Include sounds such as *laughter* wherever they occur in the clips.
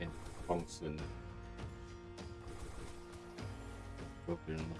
哎、放生了，不要别人了。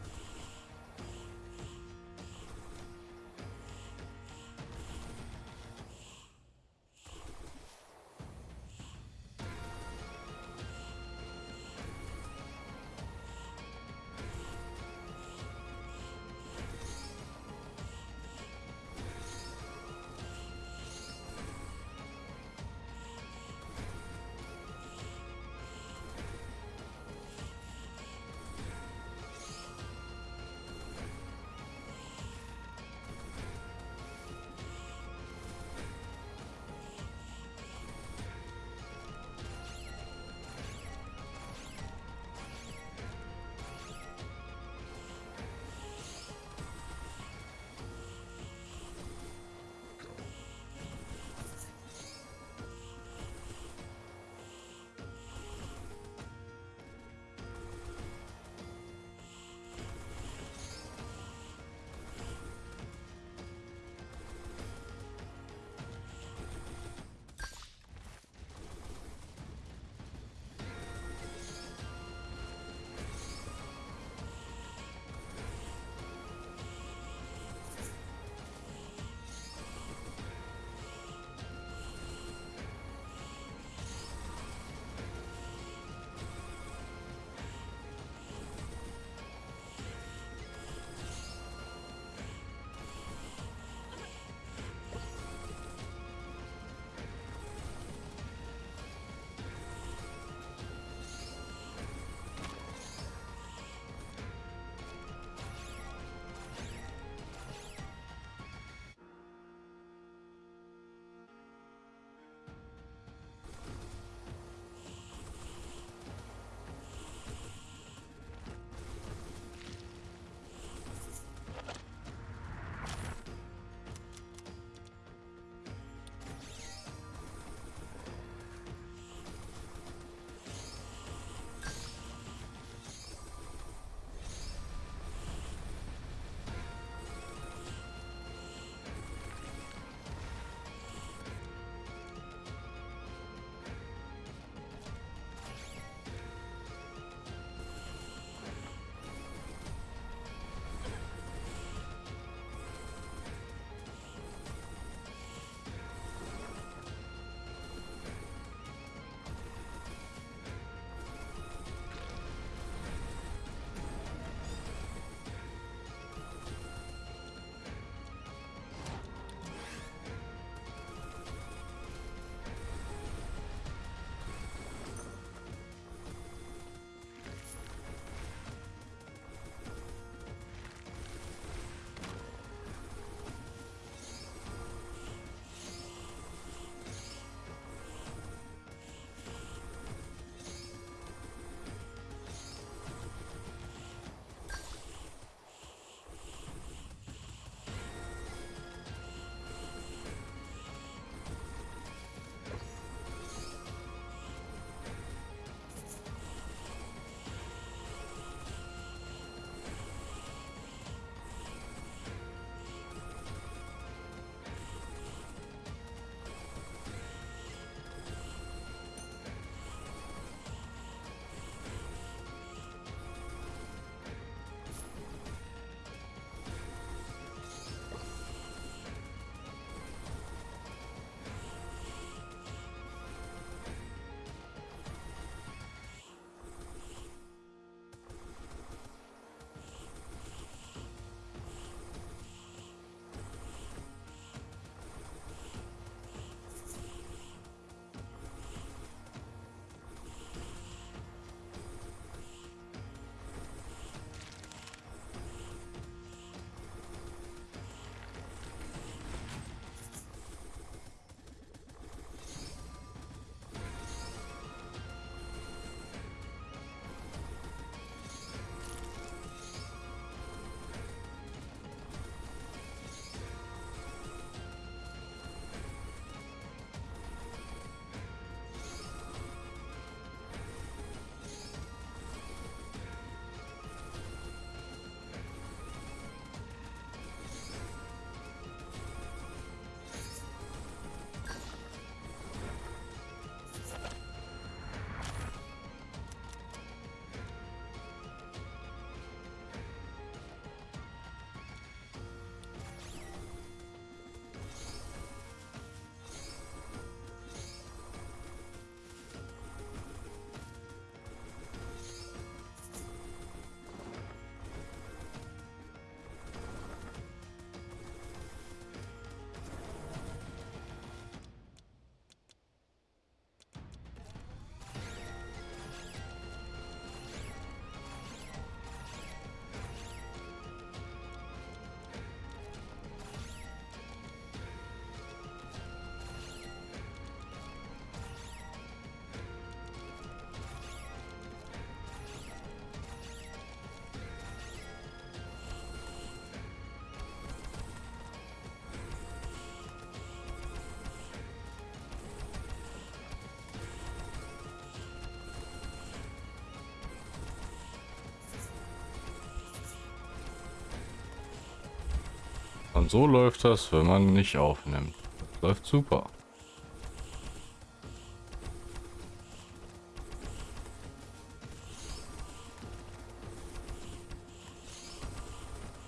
Und so läuft das, wenn man nicht aufnimmt. Läuft super.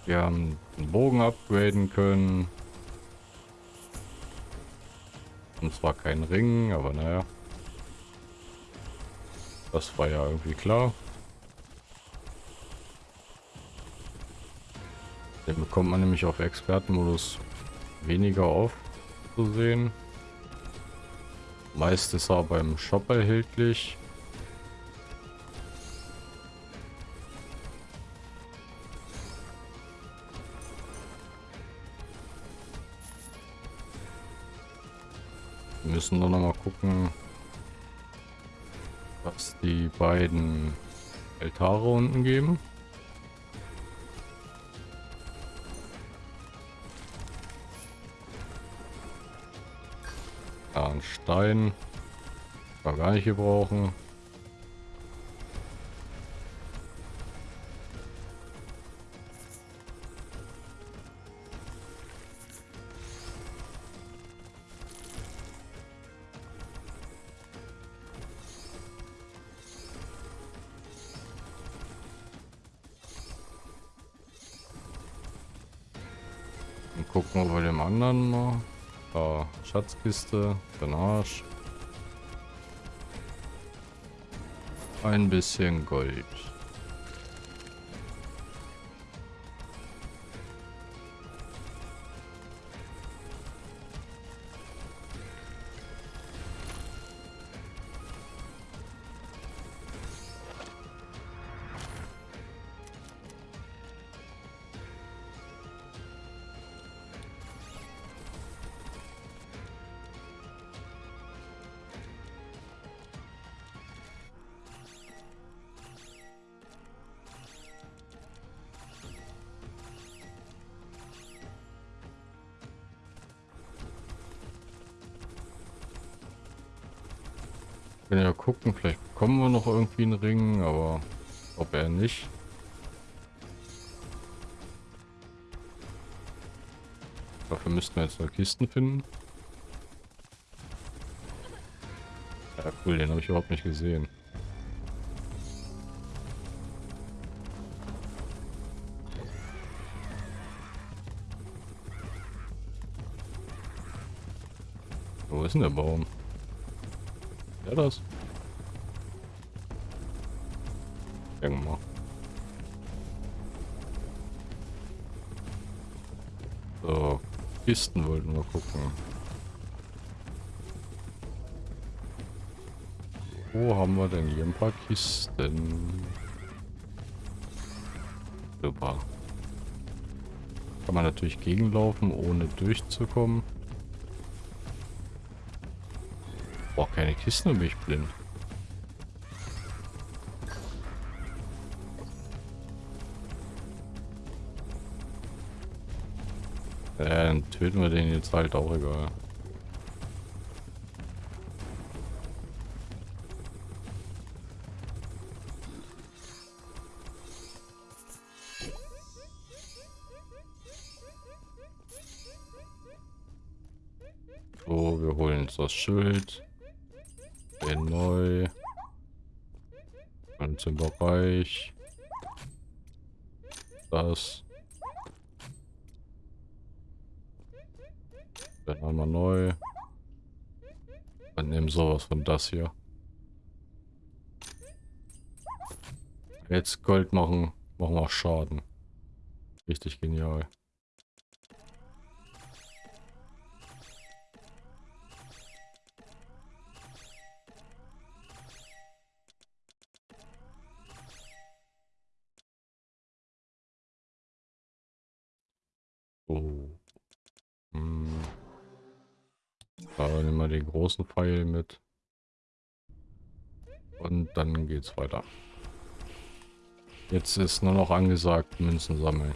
Wir haben den Bogen upgraden können. Und zwar kein Ring, aber naja. Das war ja irgendwie klar. Den bekommt man nämlich auf Expertenmodus weniger auf zu sehen. Meist ist er beim Shop erhältlich. Wir müssen nur noch mal gucken, was die beiden Altare unten geben. Ein Stein. War gar nicht gebrauchen. Gucken wir bei dem anderen mal. Da, Schatzkiste, Drainage. Ein bisschen Gold. Können ja gucken, vielleicht bekommen wir noch irgendwie einen Ring, aber ob er nicht. Dafür müssten wir jetzt noch Kisten finden. Ja cool, den habe ich überhaupt nicht gesehen. Wo ist denn der Baum? Ja, das. Irgendwann. So, Kisten wollten wir gucken. Wo haben wir denn hier ein paar Kisten? Super. Kann man natürlich gegenlaufen, ohne durchzukommen. Keine Kisten und bin ich blind. Ja, dann töten wir den jetzt halt auch egal. So, wir holen uns das Schild. Den neu. Im Bereich. Das. Dann wir neu. Dann nehmen sowas von das hier. Jetzt Gold machen, machen wir Schaden. Richtig genial. Wir den großen Pfeil mit. Und dann geht's weiter. Jetzt ist nur noch angesagt, Münzen sammeln.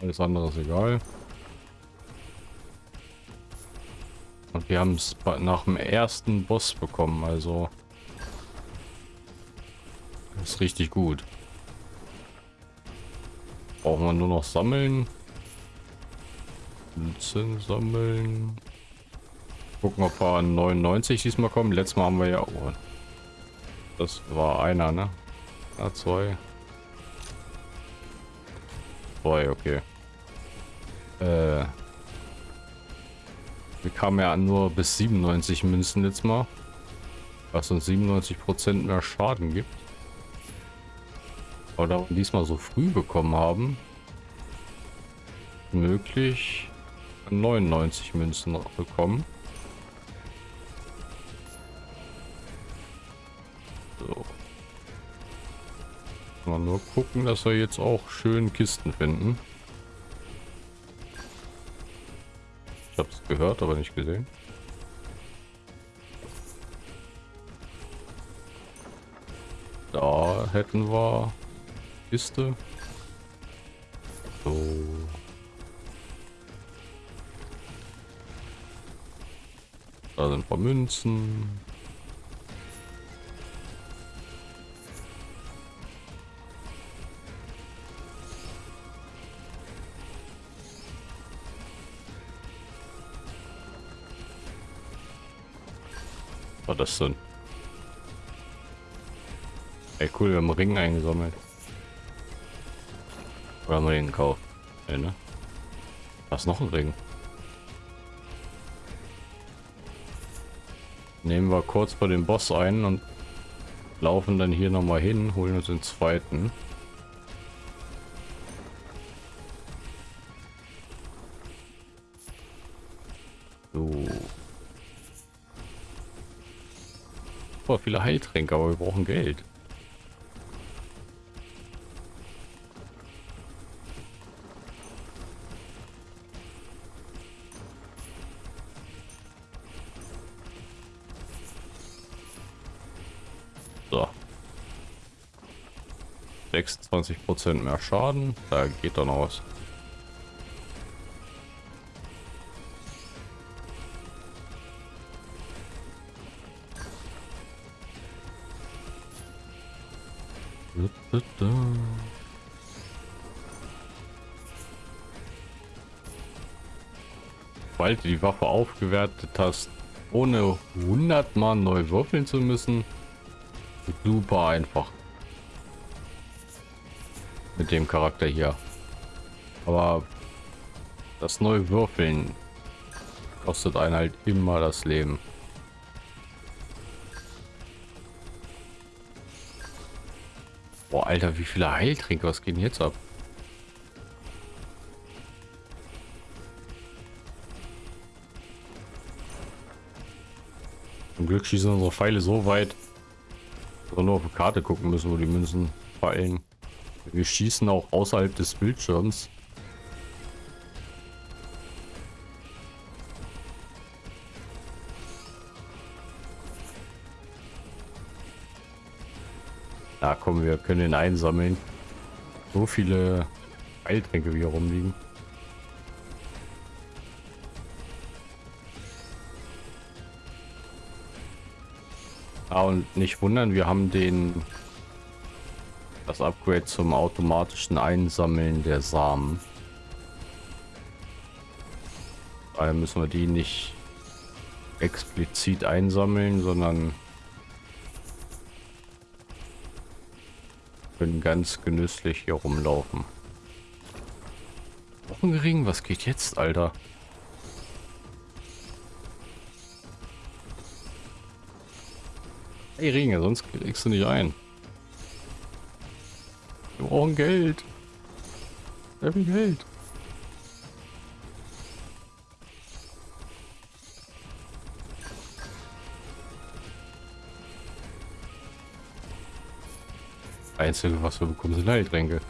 Alles andere ist egal. Und wir haben es nach dem ersten Boss bekommen, also ist richtig gut. Brauchen wir nur noch sammeln Münzen sammeln. Gucken, ob wir an 99 diesmal kommen. Letztes Mal haben wir ja... Oh, das war einer, ne? Ah, zwei. Zwei, okay. Äh... Wir kamen ja nur bis 97 Münzen letztes Mal. Was uns 97% mehr Schaden gibt. Aber da wir diesmal so früh bekommen haben, möglich 99 Münzen bekommen. Nur gucken, dass wir jetzt auch schön Kisten finden. Ich habe es gehört, aber nicht gesehen. Da hätten wir Kiste. So. Da sind ein paar Münzen. War das denn? Ey cool, wir haben Ring eingesammelt. Oder haben wir den gekauft? Ja, ne? Was noch ein Ring? Nehmen wir kurz vor dem Boss ein und laufen dann hier noch mal hin, holen uns den zweiten. Boah, viele Heiltränke, aber wir brauchen Geld. So. 26% mehr Schaden. Da geht dann aus. Sobald du die Waffe aufgewertet hast, ohne 100 Mal neu würfeln zu müssen, Super einfach. Mit dem Charakter hier. Aber das neue Würfeln kostet einen halt immer das Leben. Alter, wie viele Heiltränke, was geht denn jetzt ab? Zum Glück schießen unsere Pfeile so weit, wir nur auf die Karte gucken müssen, wo die Münzen fallen. Wir schießen auch außerhalb des Bildschirms. Da kommen wir können ihn einsammeln. So viele Heiltränke wie hier rumliegen. Ah, und nicht wundern, wir haben den das Upgrade zum automatischen Einsammeln der Samen. Daher müssen wir die nicht explizit einsammeln, sondern können ganz genüsslich hier rumlaufen. Wochenring, was geht jetzt, Alter? Hey Ringe, sonst kriegst du nicht ein. Wir brauchen Geld. Sehr viel Geld. Einzige, was wir bekommen, sind Heiltränke.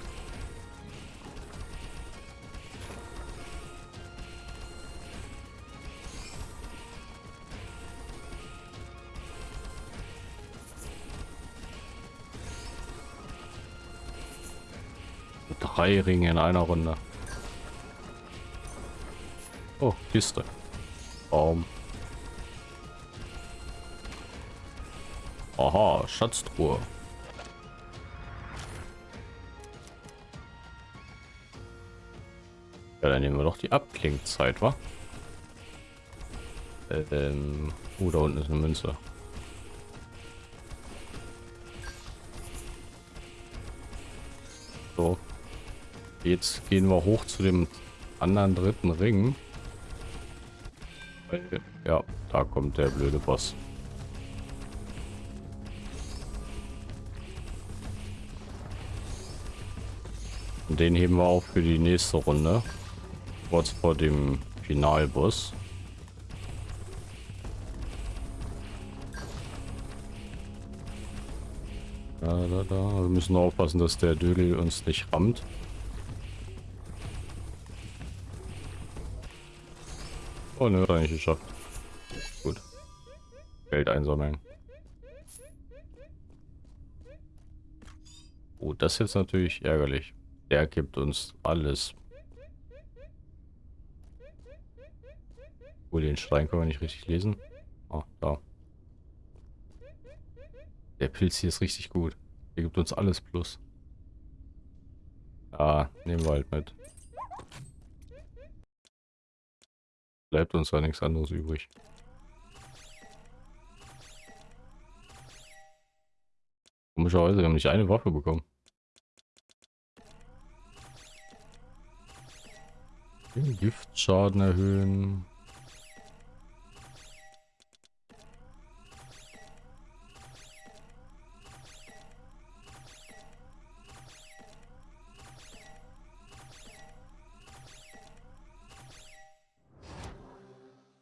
Drei Ringe in einer Runde. Oh, Kiste. Baum. Aha, Schatztruhe. Dann nehmen wir doch die Abklingzeit, wa? Ähm, oh, da unten ist eine Münze. So. Jetzt gehen wir hoch zu dem anderen dritten Ring. Ja, da kommt der blöde Boss. Und den heben wir auf für die nächste Runde. Kurz vor dem Finalboss. Da, da, da. Wir müssen aufpassen, dass der Dödel uns nicht rammt. Oh ne, hat er nicht geschafft. Gut. Geld einsammeln. Oh, das ist jetzt natürlich ärgerlich. Der gibt uns alles. Oh, den Schrein können wir nicht richtig lesen. Oh, da. Der Pilz hier ist richtig gut. Der gibt uns alles plus. Ah, nehmen wir halt mit. Bleibt uns da nichts anderes übrig. Komischerweise, wir haben nicht eine Waffe bekommen. Den Giftschaden erhöhen.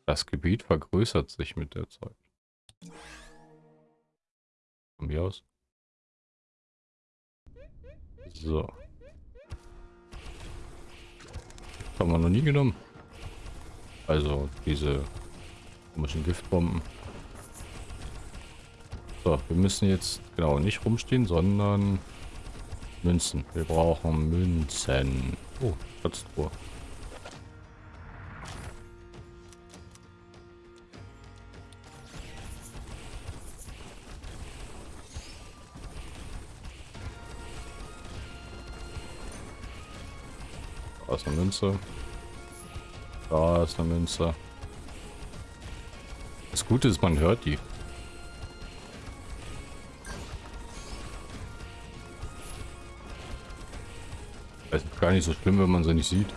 Das Gebiet vergrößert sich mit der Zeit. Von mir aus. So. Haben wir noch nie genommen. Also diese komischen Giftbomben. So, wir müssen jetzt genau nicht rumstehen, sondern Münzen. Wir brauchen Münzen. Oh, Schatztruhe. Da ist eine Münze. Da ist eine Münze. Das Gute ist, man hört die. Es ist gar nicht so schlimm, wenn man sie nicht sieht.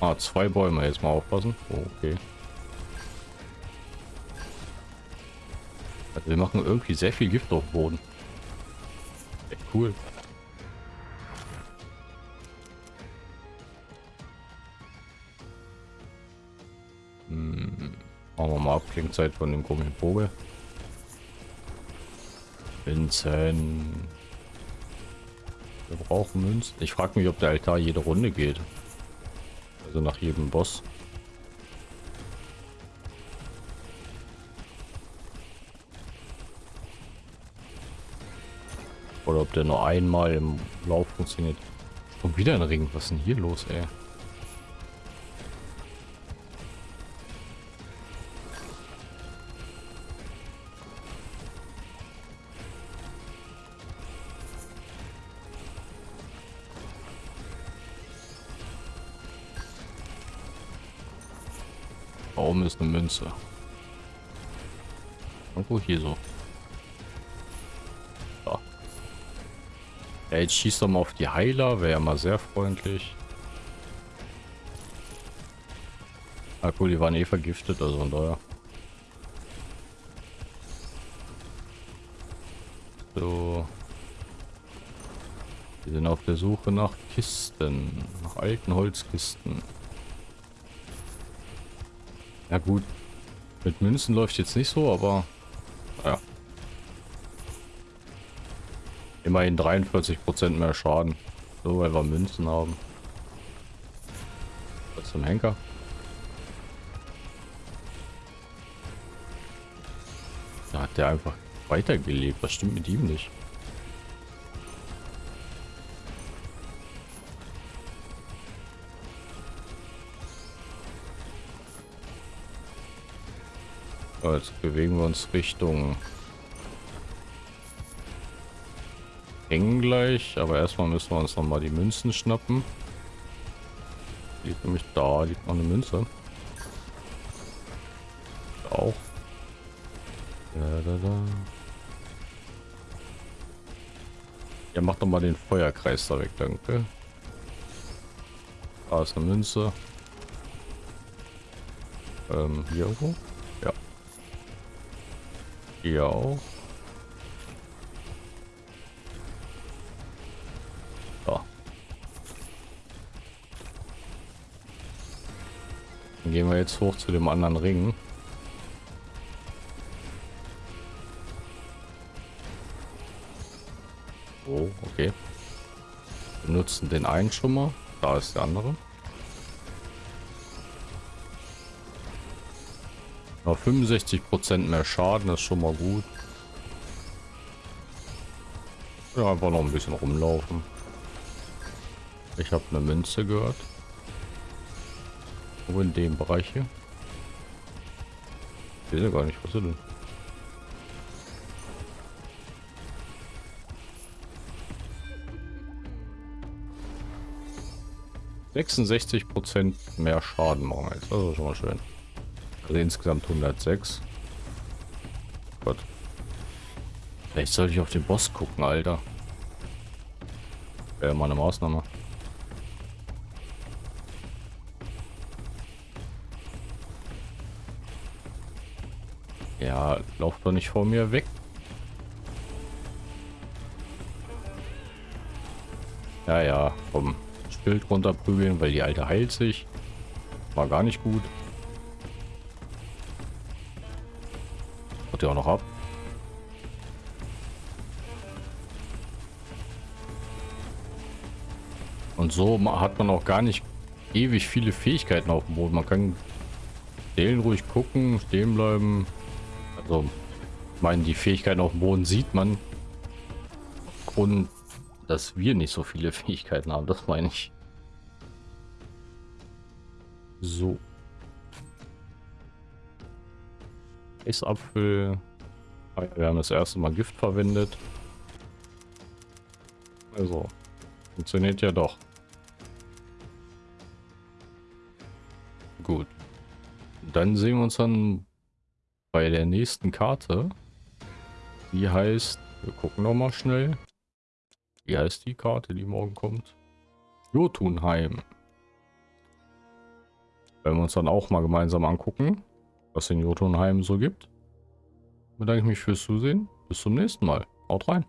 Ah, zwei Bäume. Jetzt mal aufpassen. Oh, okay. Also wir machen irgendwie sehr viel Gift auf Boden. Echt cool. Abklingzeit von dem komischen Vogel. Vincent. Wir brauchen Münzen. Ich frage mich, ob der Altar jede Runde geht. Also nach jedem Boss. Oder ob der nur einmal im Lauf funktioniert. Und wieder ein Ring. Was ist denn hier los, ey? Münze? Irgendwo hier so. so. Ja, jetzt schießt er mal auf die Heiler, wäre ja mal sehr freundlich. Ah cool, die waren eh vergiftet, also von daher. So. Wir sind auf der Suche nach Kisten, nach alten Holzkisten. Ja gut. Mit Münzen läuft jetzt nicht so, aber ja. Immerhin 43% mehr Schaden. So, weil wir Münzen haben. Was zum Henker? Da hat der einfach weitergelebt. Was stimmt mit ihm nicht? Jetzt bewegen wir uns Richtung eng gleich, aber erstmal müssen wir uns noch mal die Münzen schnappen. Liegt nämlich da, liegt noch eine Münze. Auch. Ja, da, da. Ja, mach doch mal den Feuerkreis da weg, danke. Da ist eine Münze. Ähm, hier irgendwo? Auch. Da. Dann gehen wir jetzt hoch zu dem anderen Ring. Oh, okay. Nutzen den einen schon mal. Da ist der andere. Noch 65% mehr Schaden ist schon mal gut. Ja, einfach noch ein bisschen rumlaufen. Ich habe eine Münze gehört. Wo in dem Bereich hier? Ich ja gar nicht, was ist denn? 66 Prozent mehr Schaden machen jetzt. Das ist schon mal schön. Also insgesamt 106. Gott. Vielleicht sollte ich auf den Boss gucken, Alter. Wäre mal eine Maßnahme. Ja, lauf doch nicht vor mir weg. Ja, ja, komm. Schild runterprügeln, weil die alte heilt sich. War gar nicht gut. Hat ja auch noch ab. Und so hat man auch gar nicht ewig viele Fähigkeiten auf dem Boden. Man kann stehen ruhig gucken, stehen bleiben. Also, ich meine, die Fähigkeiten auf dem Boden sieht man. Und dass wir nicht so viele *laughs* Fähigkeiten haben, das meine ich. So. Eisapfel. Ah wir haben das erste Mal Gift verwendet. Also, funktioniert ja doch. Gut. Dann sehen wir uns dann bei der nächsten Karte. Die heißt, wir gucken noch mal schnell. Wie heißt die Karte, die morgen kommt? Jotunheim. Werden wir uns dann auch mal gemeinsam angucken, was in Jotunheim so gibt. Bedanke ich mich fürs Zusehen. Bis zum nächsten Mal. Haut rein.